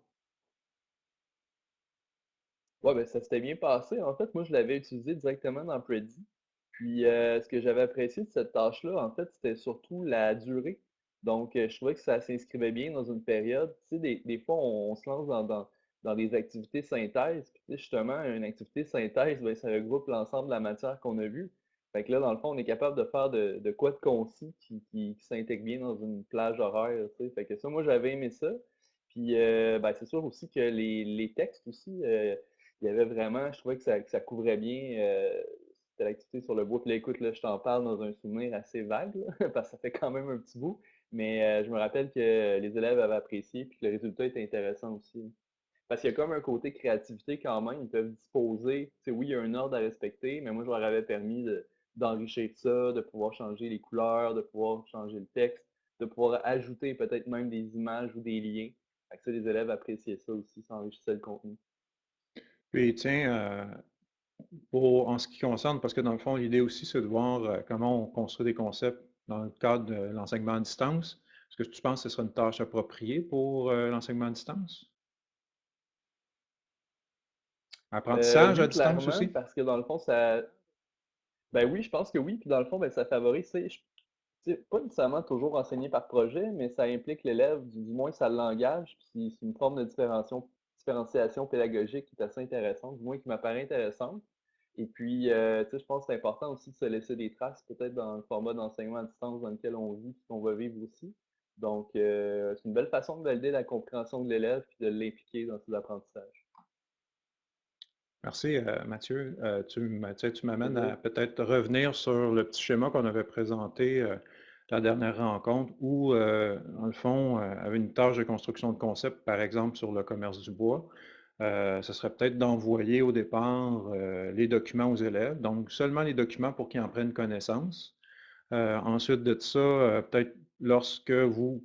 Ouais, ben, ça s'était bien passé. En fait, moi, je l'avais utilisé directement dans Prezi. Puis, euh, ce que j'avais apprécié de cette tâche-là, en fait, c'était surtout la durée. Donc, euh, je trouvais que ça s'inscrivait bien dans une période. Tu sais, des, des fois, on, se lance dans, dans, des activités synthèse. Puis, justement, une activité synthèse, ben, ça regroupe l'ensemble de la matière qu'on a vue. Fait que là, dans le fond, on est capable de faire de, quoi de concis qui, s'intègre bien dans une plage horaire. Fait que ça, moi, j'avais aimé ça. Puis, euh, ben, c'est sûr aussi que les, textes aussi, il y avait vraiment, je trouvais que ça, couvrait bien euh, c'était l'activité sur le bois. Puis là, écoute, là, je t'en parle dans un souvenir assez vague, (laughs) parce que ça fait quand même un petit bout. Mais euh, je me rappelle que les élèves avaient apprécié, puis que le résultat était intéressant aussi. Parce qu'il y a comme un côté créativité quand même. Ils peuvent disposer. Oui, il y a un ordre à respecter, mais moi, je leur avais permis d'enrichir ça, de pouvoir changer les couleurs, de pouvoir changer le texte, de pouvoir ajouter peut-être même des images ou des liens. Fait que ça, les élèves appréciaient ça aussi, ça enrichissait le contenu. Puis tiens, euh, pour, en ce qui concerne, parce que dans le fond, l'idée aussi, c'est de voir euh, comment on construit des concepts dans le cadre de l'enseignement à distance. Est-ce que tu penses que ce sera une tâche appropriée pour euh, l'enseignement à distance? Apprentissage à distance aussi? Parce que dans le fond, ça. Ben oui, je pense que oui. Puis dans le fond, ben, ça favorise. C'est pas nécessairement toujours enseigné par projet, mais ça implique l'élève, du du moins ça l'engage, puis c'est une forme de différenciation pédagogique qui est assez intéressante, du moins qui m'apparaît intéressante. Et puis, sais, je pense que c'est important aussi de se laisser des traces, peut-être dans le format d'enseignement à distance dans lequel on vit, qu'on va vivre aussi. Donc, heu, c'est une belle façon de valider la compréhension de l'élève, puis de l'impliquer dans ses apprentissages. Merci, heu, Mathieu. Heu, tu m'amènes à peut-être revenir sur le petit schéma qu'on avait présenté, heu, la dernière rencontre où, dans le fond, avait une tâche de construction de concept, par exemple sur le commerce du bois. Ce serait peut-être d'envoyer au départ, les documents aux élèves, donc seulement les documents pour qu'ils en prennent connaissance. Ensuite de ça, peut-être lorsque vous,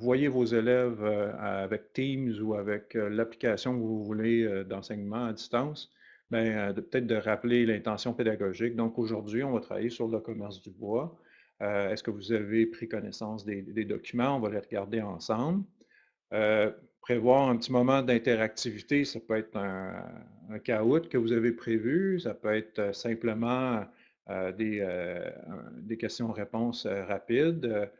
voyez vos élèves, heu, avec Teams ou avec, heu, l'application que vous voulez, d'enseignement à distance, ben, peut-être de rappeler l'intention pédagogique. Donc aujourd'hui, on va travailler sur le commerce du bois. Est-ce que vous avez pris connaissance des documents? On va les regarder ensemble. Prévoir un petit moment d'interactivité, ça peut être un un cahoot que vous avez prévu, ça peut être, simplement, des, questions-réponses, rapides,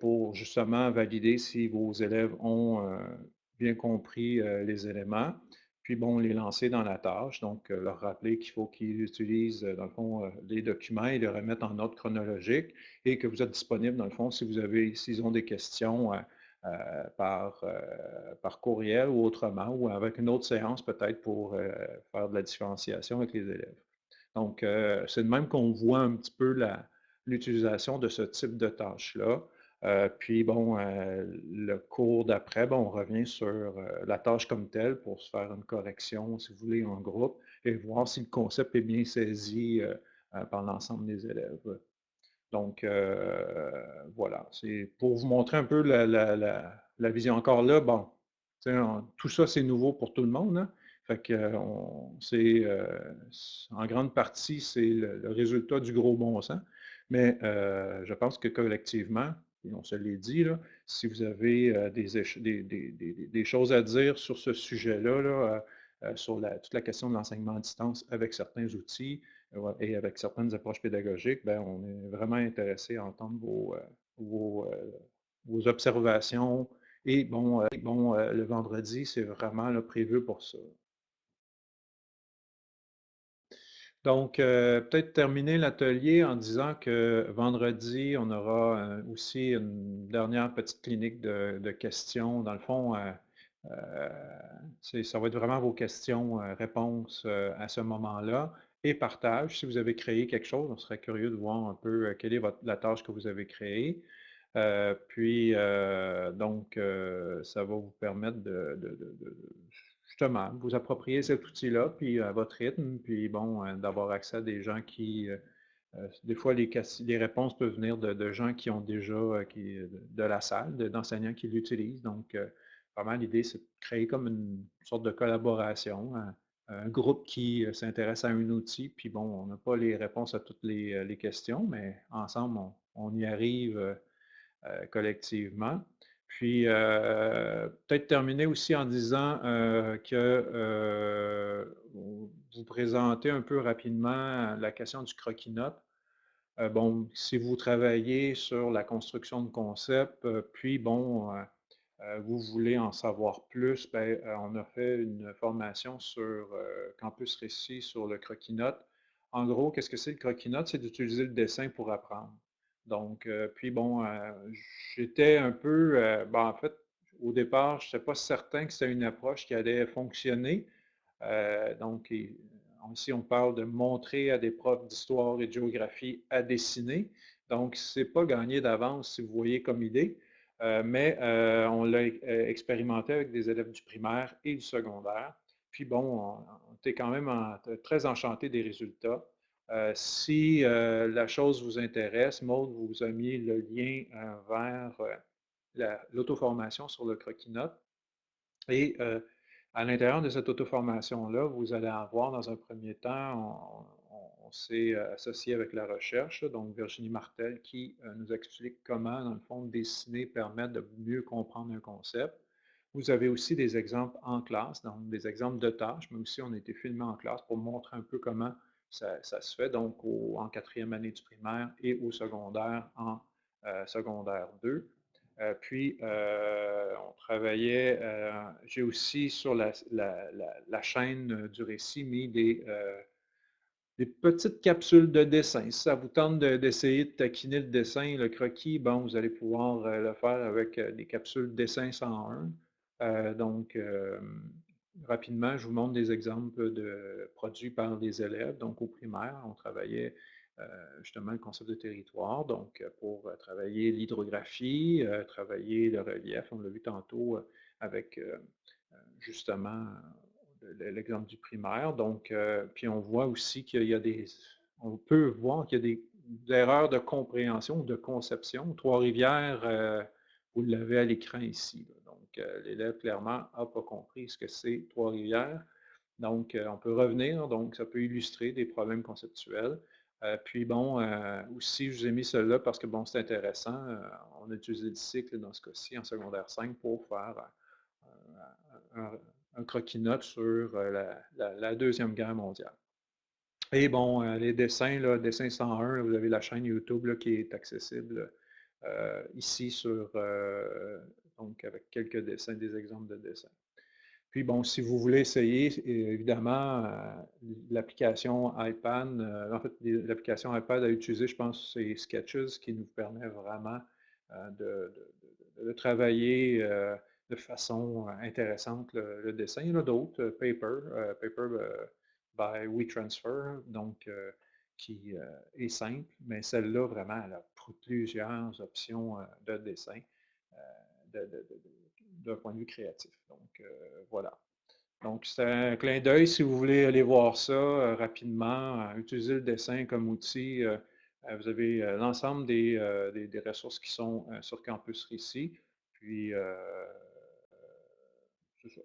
pour justement valider si vos élèves ont, heu, bien compris, heu, les éléments. Puis bon, les lancer dans la tâche, donc leur rappeler qu'il faut qu'ils utilisent, dans le fond, les documents et les remettre en ordre chronologique et que vous êtes disponible dans le fond si vous avez s'ils ont des questions, par, par courriel ou autrement ou avec une autre séance peut-être pour, faire de la différenciation avec les élèves. Donc c'est de même qu'on voit un petit peu l'utilisation de ce type de tâche-là. Heu, puis bon, heu, le cours d'après, bon, on revient sur, heu, la tâche comme telle pour se faire une correction, si vous voulez, en groupe et voir si le concept est bien saisi, par l'ensemble des élèves. Donc, voilà, c'est pour vous montrer un peu la vision. Encore là, bon, tout ça, c'est nouveau pour tout le monde, hein. Fait que, on en grande partie, c'est le résultat du gros bon sens. Mais, je pense que collectivement, et on se l'est dit là, si vous avez, heu, des choses à dire sur ce sujet-là, là, heu heu, sur toute la question de l'enseignement à distance avec certains outils, et avec certaines approches pédagogiques, ben, on est vraiment intéressé à entendre vos, observations et bon, bon, le vendredi, c'est vraiment prévu pour ça. Donc, heu, peut-être terminer l'atelier en disant que vendredi, on aura, heu, aussi une dernière petite clinique de questions. Dans le fond, c'est ça va être vraiment vos questions, réponses, à ce moment-là et partage. Si vous avez créé quelque chose, on serait curieux de voir un peu, quelle est la tâche que vous avez créée. Puis, donc, ça va vous permettre de justement, vous approprier cet outil-là, puis à votre rythme, puis bon, heu, d'avoir accès à des gens qui, heu, des fois les réponses peuvent venir de gens qui ont déjà, qui, de la salle, de d'enseignants qui l'utilisent. Donc, vraiment l'idée, c'est de créer comme une sorte de collaboration, un groupe qui, s'intéresse à un outil, puis bon, on n'a pas les réponses à toutes les, questions, mais ensemble, on y arrive, collectivement. Puis, heu, peut-être terminer aussi en disant, heu, que, heu, vous présentez un peu rapidement la question du croquis-notes. Heu, bon, si vous travaillez sur la construction de concepts, puis bon, vous voulez en savoir plus, ben, on a fait une formation sur, Campus Récit sur le croquis-notes. En gros, qu'est-ce que c'est le croquis-notes? C'est d'utiliser le dessin pour apprendre. Donc, heu, puis bon, heu, j'étais un peu, heu, ben, en fait, au départ, je n'étais pas certain que c'était une approche qui allait fonctionner. Donc ici, on parle de montrer à des profs d'histoire et de géographie à dessiner. Donc c'est pas gagné d'avance si vous voyez comme idée, mais on l'a expérimenté avec des élèves du primaire et du secondaire. Puis bon, on était quand même très enchantés des résultats. Heu, si, heu, la chose vous intéresse, Maud vous a mis le lien, heu, vers, l'auto-formation sur le croquis-notes. Et à l'intérieur de cette auto-formation-là, vous allez avoir dans un premier temps, on on s'est, associé avec la recherche, donc Virginie Martel qui, nous explique comment, dans le fond, dessiner permet de mieux comprendre un concept. Vous avez aussi des exemples en classe, donc des exemples de tâches, mais aussi on a été filmé en classe pour montrer un peu comment ça se fait, donc en quatrième année du primaire et au secondaire en secondaire 2. puis, on travaillait, j'ai aussi sur la, chaîne du récit mis des, petites capsules de dessin. Si ça vous tente d'essayer de, taquiner le dessin, le croquis, bon, vous allez pouvoir euh, le faire avec euh, des capsules dessin 101. Euh, donc, rapidement, je vous montre des exemples de produits par des élèves. Donc, au primaire, on travaillait justement le concept de territoire, donc pour travailler l'hydrographie, travailler le relief, on l'a vu tantôt avec justement l'exemple du primaire. Donc, euh, puis on voit aussi qu'il y a des, on peut voir qu'il y a des, erreurs de compréhension de conception. Trois-Rivières, euh, vous l'avez à l'écran ici. Donc, euh, l'élève clairement n'a pas compris ce que c'est Trois-Rivières. Donc, on peut revenir, donc ça peut illustrer des problèmes conceptuels. puis bon, aussi, je vous ai mis cela parce que bon, c'est intéressant. on a utilisé le cycle dans ce cas-ci en secondaire 5 pour faire un, croquis-note sur euh, la, Deuxième Guerre mondiale. Et bon, euh, les dessins, là, dessin 101, vous avez la chaîne YouTube qui est accessible euh, ici sur, donc avec quelques dessins, des exemples de dessins. Puis bon, si vous voulez essayer, évidemment, l'application iPad, en fait, l'application iPad à utiliser, je pense, c'est Sketches qui nous permet vraiment de, travailler de façon euh, intéressante le, dessin. Il y en a d'autres, euh, Paper, euh, Paper by WeTransfer, donc qui est simple, mais celle-là, vraiment, elle a plusieurs options de dessin d'un point de vue créatif. Donc, voilà. Donc, c'est un clin d'œil si vous voulez aller voir ça rapidement, utiliser le dessin comme outil. vous avez l'ensemble des, ressources qui sont sur Campus ici. Puis, c'est ça.